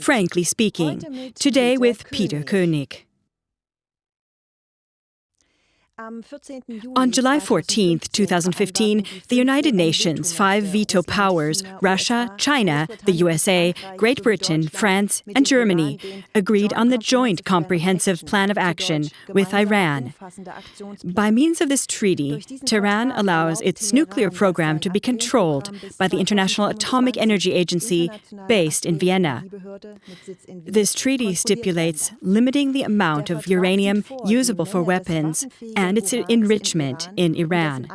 Frankly speaking, today with Peter König. On July 14, 2015, the United Nations five veto powers Russia, China, the USA, Great Britain, France, and Germany agreed on the Joint Comprehensive Plan of Action with Iran. By means of this treaty, Tehran allows its nuclear program to be controlled by the International Atomic Energy Agency based in Vienna. This treaty stipulates limiting the amount of uranium usable for weapons and and its enrichment in Iran.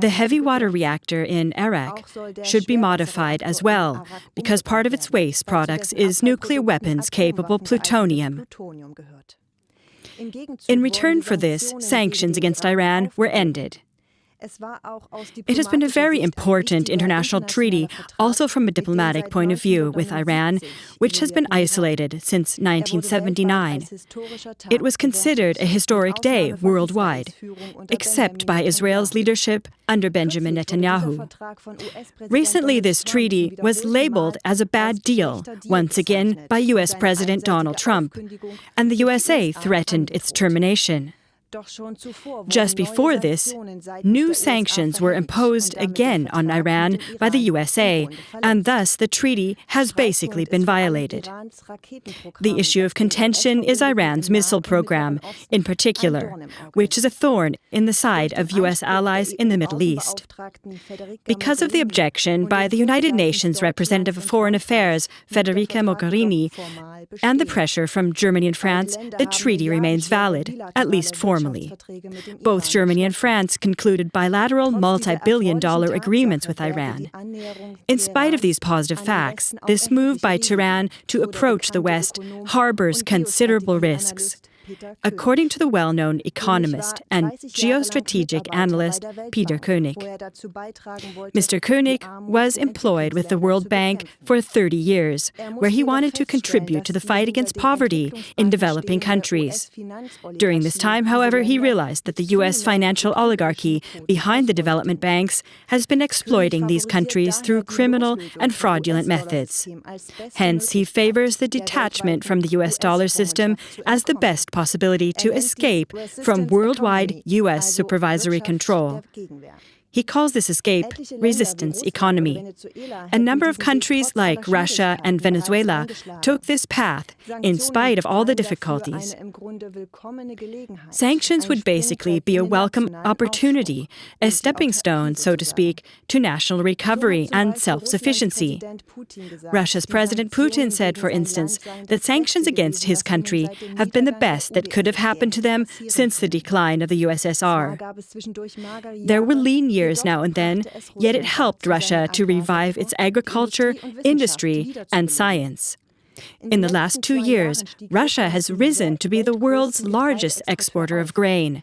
The heavy water reactor in Arak should be modified as well, because part of its waste products is nuclear weapons capable plutonium. In return for this, sanctions against Iran were ended. It has been a very important international treaty, also from a diplomatic point of view, with Iran, which has been isolated since 1979. It was considered a historic day worldwide, except by Israel's leadership under Benjamin Netanyahu. Recently, this treaty was labeled as a bad deal, once again by US President Donald Trump, and the USA threatened its termination. Just before this, new sanctions were imposed again on Iran by the USA, and thus the treaty has basically been violated. The issue of contention is Iran's missile program, in particular, which is a thorn in the side of US allies in the Middle East. Because of the objection by the United Nations Representative of Foreign Affairs, Federica Mogherini, and the pressure from Germany and France, the treaty remains valid, at least formally. Both Germany and France concluded bilateral multi billion dollar agreements with Iran. In spite of these positive facts, this move by Tehran to approach the West harbors considerable risks. According to the well known economist and geostrategic analyst Peter Koenig. Mr. Koenig was employed with the World Bank for 30 years, where he wanted to contribute to the fight against poverty in developing countries. During this time, however, he realized that the U.S. financial oligarchy behind the development banks has been exploiting these countries through criminal and fraudulent methods. Hence, he favors the detachment from the U.S. dollar system as the best possibility to escape from worldwide U.S. supervisory control. He calls this escape resistance economy. A number of countries like Russia and Venezuela took this path in spite of all the difficulties. Sanctions would basically be a welcome opportunity, a stepping stone, so to speak, to national recovery and self sufficiency. Russia's President Putin said, for instance, that sanctions against his country have been the best that could have happened to them since the decline of the USSR. There were lean years now and then, yet it helped Russia to revive its agriculture, industry, and science. In the last two years, Russia has risen to be the world's largest exporter of grain.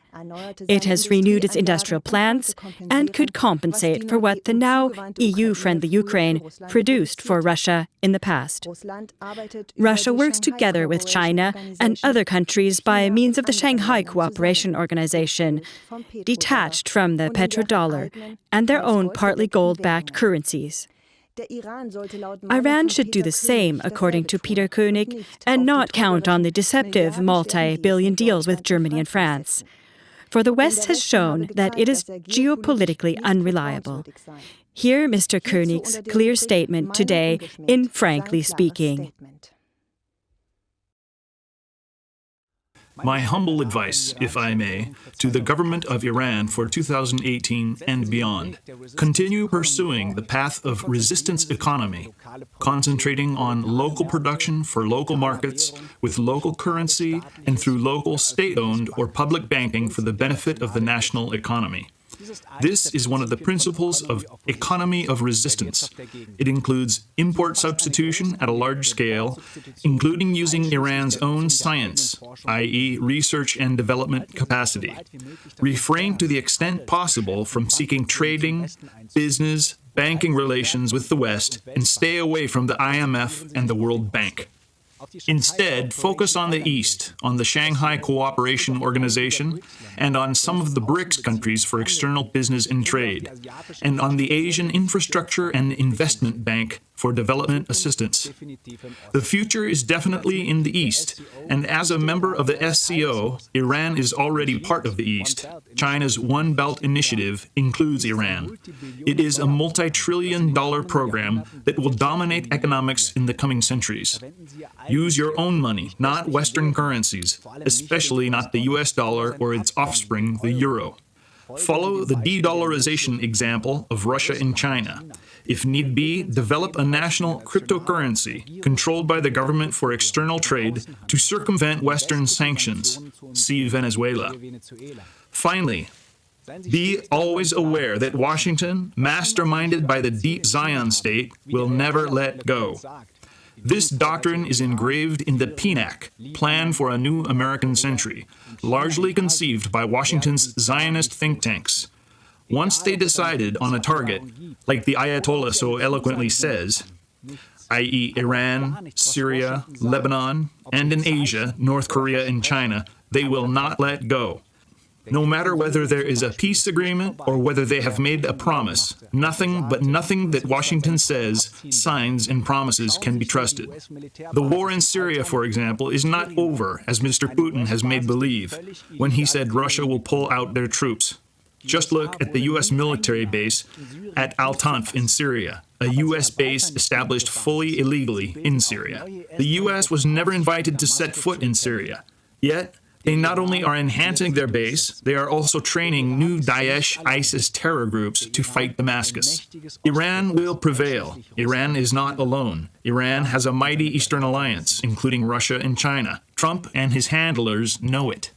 It has renewed its industrial plants and could compensate for what the now EU friendly Ukraine produced for Russia in the past. Russia works together with China and other countries by means of the Shanghai Cooperation Organization, detached from the petrodollar, and their own partly gold backed currencies. Iran should do the same, according to Peter König, and not count on the deceptive multi billion deals with Germany and France. For the West has shown that it is geopolitically unreliable. Hear Mr. König's clear statement today in Frankly Speaking. My humble advice, if I may, to the government of Iran for 2018 and beyond. Continue pursuing the path of resistance economy, concentrating on local production for local markets with local currency and through local state-owned or public banking for the benefit of the national economy. This is one of the principles of economy of resistance. It includes import substitution at a large scale, including using Iran's own science, i.e., research and development capacity. Refrain to the extent possible from seeking trading, business, banking relations with the West, and stay away from the IMF and the World Bank. Instead, focus on the East, on the Shanghai Cooperation Organization, and on some of the BRICS countries for external business and trade, and on the Asian Infrastructure and Investment Bank for development assistance. The future is definitely in the East, and as a member of the SCO, Iran is already part of the East. China's One Belt Initiative includes Iran. It is a multi trillion dollar program that will dominate economics in the coming centuries. Use your own money, not Western currencies, especially not the US dollar or its offspring, the euro. Follow the de dollarization example of Russia and China. If need be, develop a national cryptocurrency controlled by the government for external trade to circumvent Western sanctions. See Venezuela. Finally, be always aware that Washington, masterminded by the deep Zion state, will never let go. This doctrine is engraved in the PNAC, Plan for a New American Century, largely conceived by Washington's Zionist think tanks. Once they decided on a target, like the Ayatollah so eloquently says, i.e., Iran, Syria, Lebanon, and in Asia, North Korea and China, they will not let go. No matter whether there is a peace agreement or whether they have made a promise, nothing but nothing that Washington says, signs, and promises can be trusted. The war in Syria, for example, is not over, as Mr. Putin has made believe, when he said Russia will pull out their troops. Just look at the U.S. military base at Al Tanf in Syria, a U.S. base established fully illegally in Syria. The U.S. was never invited to set foot in Syria. Yet, they not only are enhancing their base, they are also training new Daesh ISIS terror groups to fight Damascus. Iran will prevail. Iran is not alone. Iran has a mighty Eastern alliance, including Russia and China. Trump and his handlers know it.